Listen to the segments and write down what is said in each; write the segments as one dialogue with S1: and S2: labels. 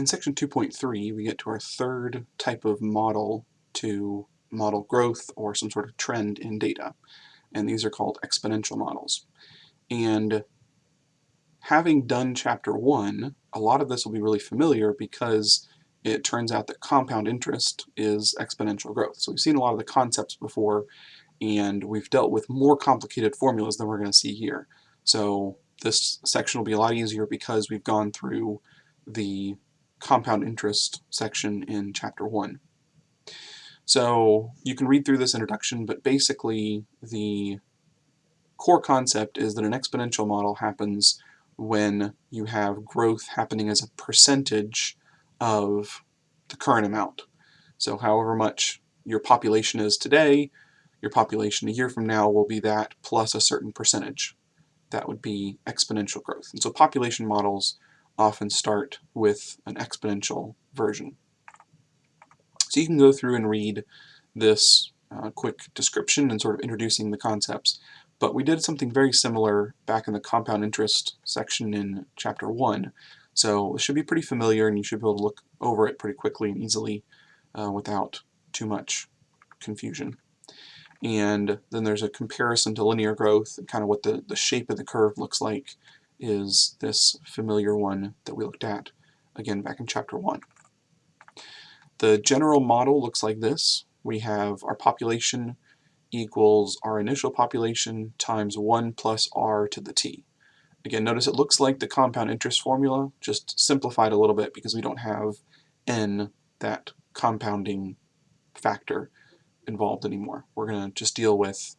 S1: In section 2.3, we get to our third type of model to model growth or some sort of trend in data, and these are called exponential models. And having done chapter 1, a lot of this will be really familiar because it turns out that compound interest is exponential growth. So we've seen a lot of the concepts before, and we've dealt with more complicated formulas than we're going to see here. So this section will be a lot easier because we've gone through the compound interest section in chapter 1. So you can read through this introduction, but basically the core concept is that an exponential model happens when you have growth happening as a percentage of the current amount. So however much your population is today, your population a year from now will be that plus a certain percentage. That would be exponential growth. And so population models often start with an exponential version. So you can go through and read this uh, quick description and sort of introducing the concepts. But we did something very similar back in the compound interest section in chapter 1. So it should be pretty familiar and you should be able to look over it pretty quickly and easily uh, without too much confusion. And then there's a comparison to linear growth and kind of what the, the shape of the curve looks like is this familiar one that we looked at again back in chapter 1. The general model looks like this. We have our population equals our initial population times 1 plus r to the t. Again, notice it looks like the compound interest formula, just simplified a little bit because we don't have n, that compounding factor, involved anymore. We're going to just deal with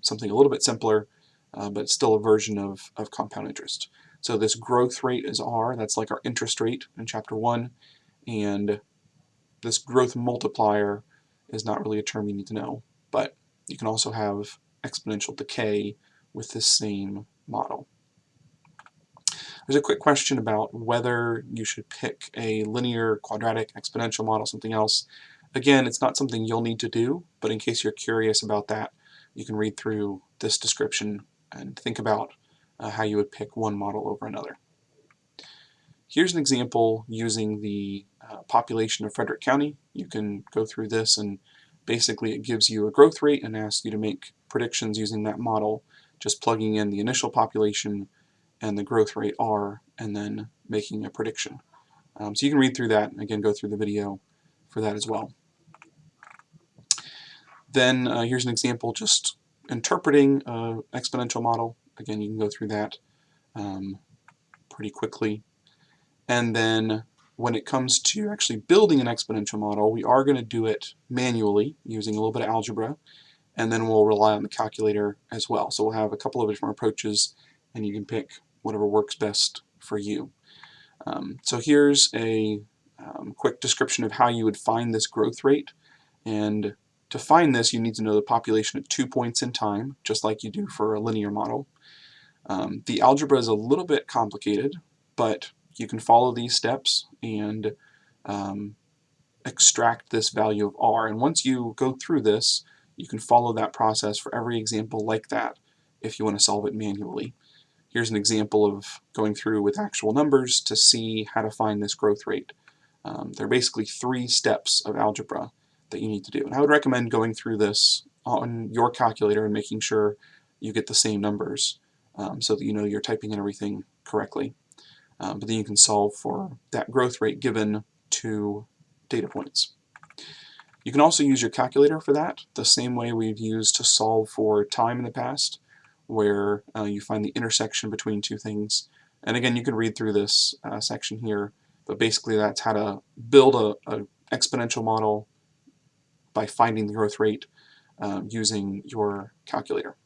S1: something a little bit simpler uh, but still a version of, of compound interest. So this growth rate is R, that's like our interest rate in chapter 1, and this growth multiplier is not really a term you need to know, but you can also have exponential decay with this same model. There's a quick question about whether you should pick a linear, quadratic, exponential model, something else. Again, it's not something you'll need to do, but in case you're curious about that, you can read through this description and think about uh, how you would pick one model over another. Here's an example using the uh, population of Frederick County. You can go through this and basically it gives you a growth rate and asks you to make predictions using that model, just plugging in the initial population and the growth rate R and then making a prediction. Um, so you can read through that and again go through the video for that as well. Then uh, here's an example just interpreting an exponential model. Again, you can go through that um, pretty quickly. And then when it comes to actually building an exponential model, we are going to do it manually using a little bit of algebra, and then we'll rely on the calculator as well. So we'll have a couple of different approaches, and you can pick whatever works best for you. Um, so here's a um, quick description of how you would find this growth rate. And to find this, you need to know the population at two points in time, just like you do for a linear model. Um, the algebra is a little bit complicated, but you can follow these steps and um, extract this value of r. And once you go through this, you can follow that process for every example like that if you want to solve it manually. Here's an example of going through with actual numbers to see how to find this growth rate. Um, there are basically three steps of algebra that you need to do. And I would recommend going through this on your calculator and making sure you get the same numbers um, so that you know you're typing in everything correctly. Um, but then you can solve for that growth rate given two data points. You can also use your calculator for that, the same way we've used to solve for time in the past, where uh, you find the intersection between two things. And again, you can read through this uh, section here, but basically that's how to build a, a exponential model by finding the growth rate um, using your calculator.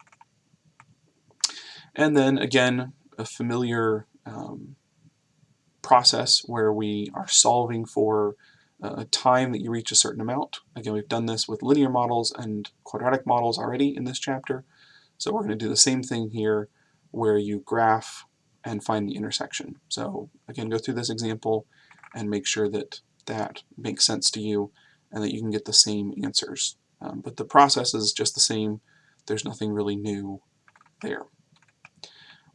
S1: And then again, a familiar um, process where we are solving for a time that you reach a certain amount. Again, we've done this with linear models and quadratic models already in this chapter. So we're going to do the same thing here where you graph and find the intersection. So again, go through this example and make sure that that makes sense to you and that you can get the same answers. Um, but the process is just the same. There's nothing really new there.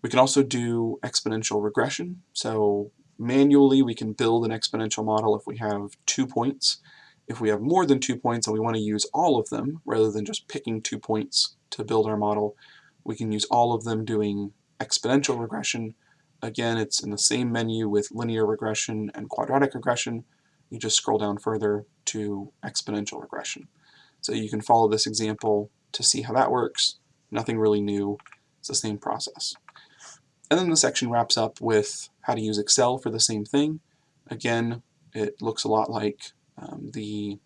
S1: We can also do exponential regression. So manually we can build an exponential model if we have two points. If we have more than two points and we want to use all of them, rather than just picking two points to build our model, we can use all of them doing exponential regression. Again, it's in the same menu with linear regression and quadratic regression. You just scroll down further to exponential regression. So you can follow this example to see how that works. Nothing really new. It's the same process. And then the section wraps up with how to use Excel for the same thing. Again, it looks a lot like um, the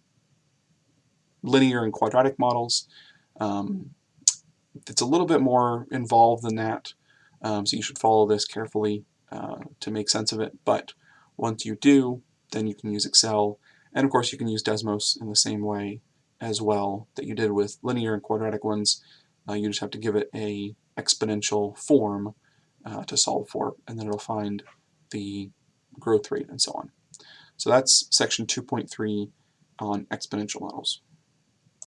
S1: linear and quadratic models. Um, it's a little bit more involved than that, um, so you should follow this carefully uh, to make sense of it. But once you do, then you can use Excel. And of course, you can use Desmos in the same way as well that you did with linear and quadratic ones. Uh, you just have to give it a exponential form uh, to solve for, and then it'll find the growth rate and so on. So that's section 2.3 on exponential models.